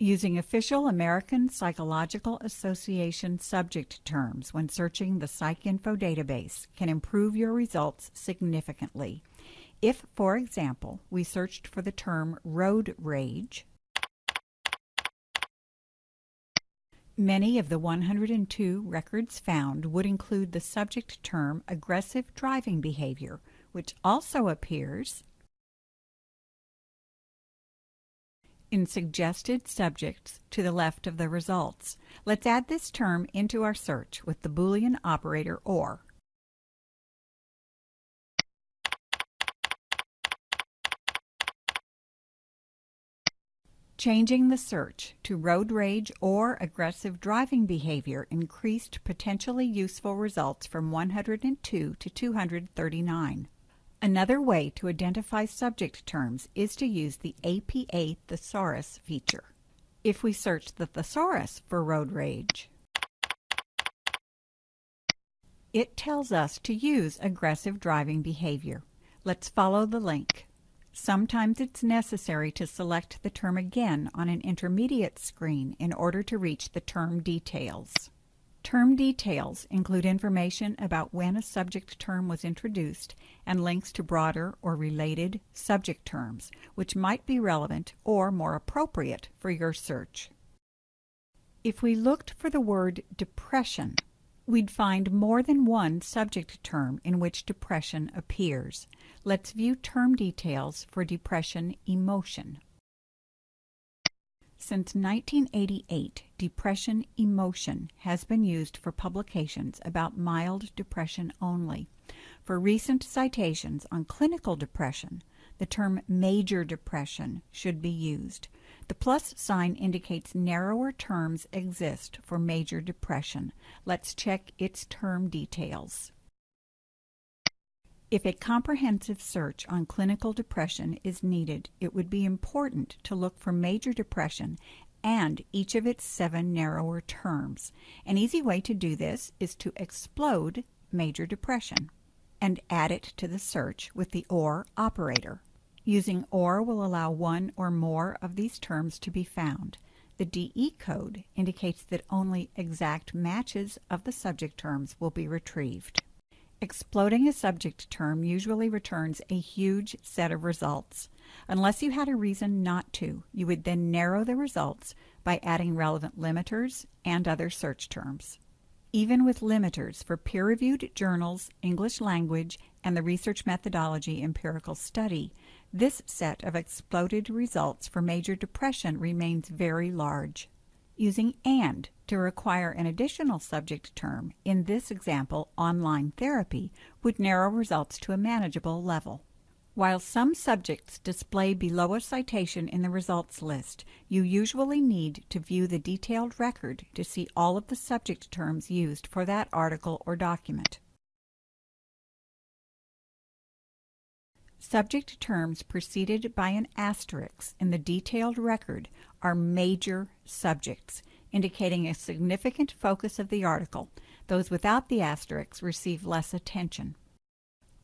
Using official American Psychological Association subject terms when searching the PsycInfo database can improve your results significantly. If, for example, we searched for the term road rage, many of the 102 records found would include the subject term aggressive driving behavior, which also appears in suggested subjects to the left of the results. Let's add this term into our search with the Boolean operator OR. Changing the search to road rage or aggressive driving behavior increased potentially useful results from 102 to 239. Another way to identify subject terms is to use the APA thesaurus feature. If we search the thesaurus for road rage, it tells us to use aggressive driving behavior. Let's follow the link. Sometimes it's necessary to select the term again on an intermediate screen in order to reach the term details. Term details include information about when a subject term was introduced and links to broader or related subject terms, which might be relevant or more appropriate for your search. If we looked for the word depression, we'd find more than one subject term in which depression appears. Let's view term details for depression emotion. Since 1988, depression emotion has been used for publications about mild depression only. For recent citations on clinical depression, the term major depression should be used. The plus sign indicates narrower terms exist for major depression. Let's check its term details. If a comprehensive search on clinical depression is needed, it would be important to look for major depression and each of its seven narrower terms. An easy way to do this is to explode major depression and add it to the search with the OR operator. Using OR will allow one or more of these terms to be found. The DE code indicates that only exact matches of the subject terms will be retrieved. Exploding a subject term usually returns a huge set of results. Unless you had a reason not to, you would then narrow the results by adding relevant limiters and other search terms. Even with limiters for peer-reviewed journals, English language, and the research methodology empirical study, this set of exploded results for major depression remains very large. Using AND to require an additional subject term, in this example, online therapy, would narrow results to a manageable level. While some subjects display below a citation in the results list, you usually need to view the detailed record to see all of the subject terms used for that article or document. Subject terms preceded by an asterisk in the detailed record are major subjects, indicating a significant focus of the article. Those without the asterisk receive less attention.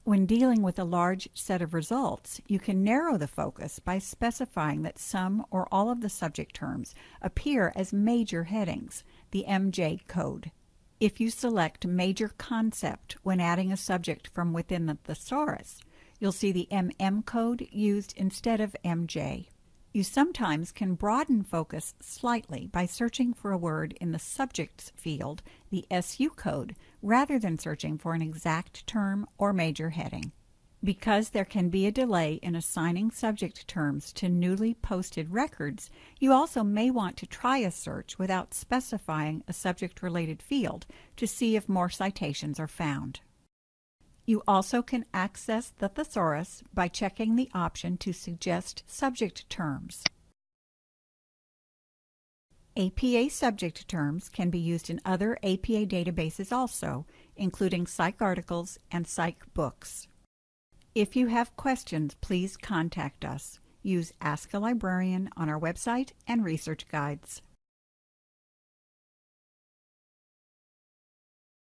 When dealing with a large set of results, you can narrow the focus by specifying that some or all of the subject terms appear as major headings, the MJ code. If you select Major Concept when adding a subject from within the thesaurus, you'll see the MM code used instead of MJ. You sometimes can broaden focus slightly by searching for a word in the subjects field, the SU code, rather than searching for an exact term or major heading. Because there can be a delay in assigning subject terms to newly posted records, you also may want to try a search without specifying a subject-related field to see if more citations are found. You also can access the thesaurus by checking the option to suggest subject terms. APA subject terms can be used in other APA databases also, including PsycArticles and PsycBooks. If you have questions, please contact us. Use Ask a Librarian on our website and research guides.